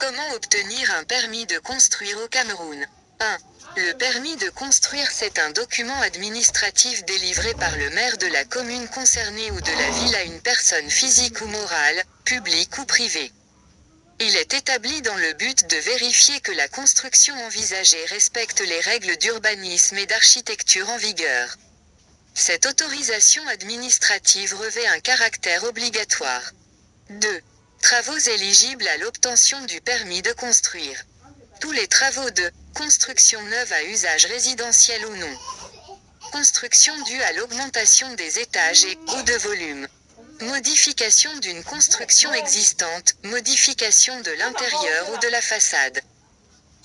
Comment obtenir un permis de construire au Cameroun? 1. Le permis de construire c'est un document administratif délivré par le maire de la commune concernée ou de la ville à une personne physique ou morale, publique ou privée. Il est établi dans le but de vérifier que la construction envisagée respecte les règles d'urbanisme et d'architecture en vigueur. Cette autorisation administrative revêt un caractère obligatoire. 2. Travaux éligibles à l'obtention du permis de construire. Tous les travaux de construction neuve à usage résidentiel ou non. Construction due à l'augmentation des étages et ou de volume. Modification d'une construction existante, modification de l'intérieur ou de la façade.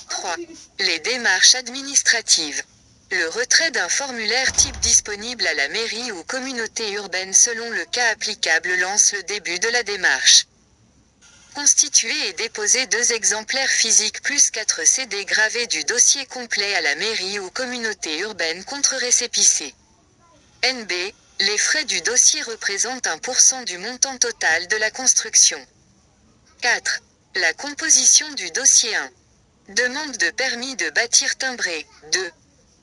3. Les démarches administratives. Le retrait d'un formulaire type disponible à la mairie ou communauté urbaine selon le cas applicable lance le début de la démarche. Constituer et déposer deux exemplaires physiques plus 4 CD gravés du dossier complet à la mairie ou communauté urbaine contre récépissé. NB, les frais du dossier représentent 1% du montant total de la construction. 4. La composition du dossier 1. Demande de permis de bâtir timbré. 2.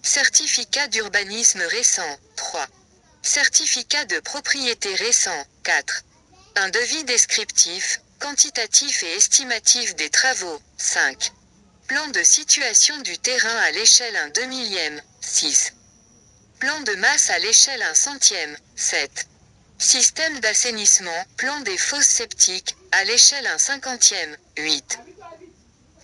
Certificat d'urbanisme récent. 3. Certificat de propriété récent. 4. Un devis descriptif, quantitatif et estimatif des travaux. 5. Plan de situation du terrain à l'échelle 1 2 millième. 6. Plan de masse à l'échelle 1 centième. 7. Système d'assainissement, plan des fosses sceptiques, à l'échelle 1 cinquantième. 8.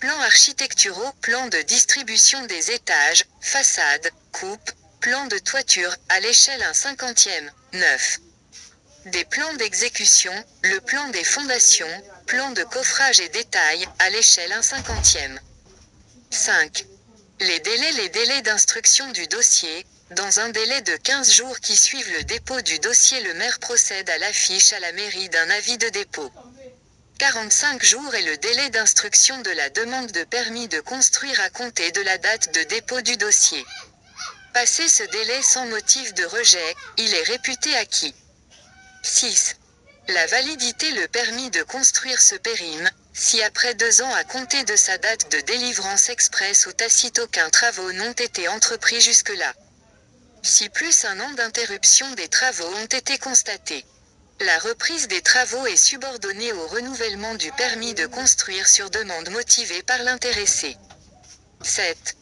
Plan architecturaux, plan de distribution des étages, façades, coupes, plan de toiture, à l'échelle 1 cinquantième. 9. Des plans d'exécution, le plan des fondations, plan de coffrage et détail, à l'échelle 1 cinquantième. 5. Les délais Les délais d'instruction du dossier, dans un délai de 15 jours qui suivent le dépôt du dossier le maire procède à l'affiche à la mairie d'un avis de dépôt. 45 jours est le délai d'instruction de la demande de permis de construire à compter de la date de dépôt du dossier. Passé ce délai sans motif de rejet, il est réputé acquis. 6. La validité Le permis de construire se périme, si après deux ans à compter de sa date de délivrance express ou tacite aucun travaux n'ont été entrepris jusque-là. Si plus un an d'interruption des travaux ont été constatés. La reprise des travaux est subordonnée au renouvellement du permis de construire sur demande motivée par l'intéressé. 7.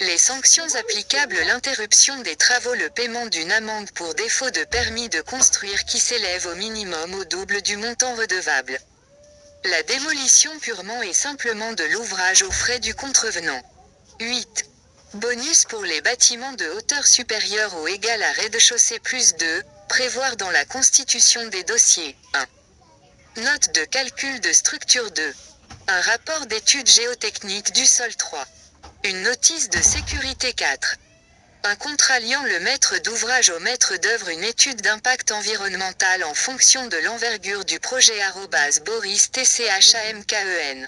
Les sanctions applicables L'interruption des travaux Le paiement d'une amende pour défaut de permis de construire qui s'élève au minimum au double du montant redevable. La démolition purement et simplement de l'ouvrage aux frais du contrevenant. 8. Bonus pour les bâtiments de hauteur supérieure ou égale à rez-de-chaussée plus 2, prévoir dans la constitution des dossiers. 1. Note de calcul de structure 2. Un rapport d'étude géotechnique du sol 3. Une notice de sécurité 4. Un contrat liant le maître d'ouvrage au maître d'œuvre une étude d'impact environnemental en fonction de l'envergure du projet Boris TCHAMKEN.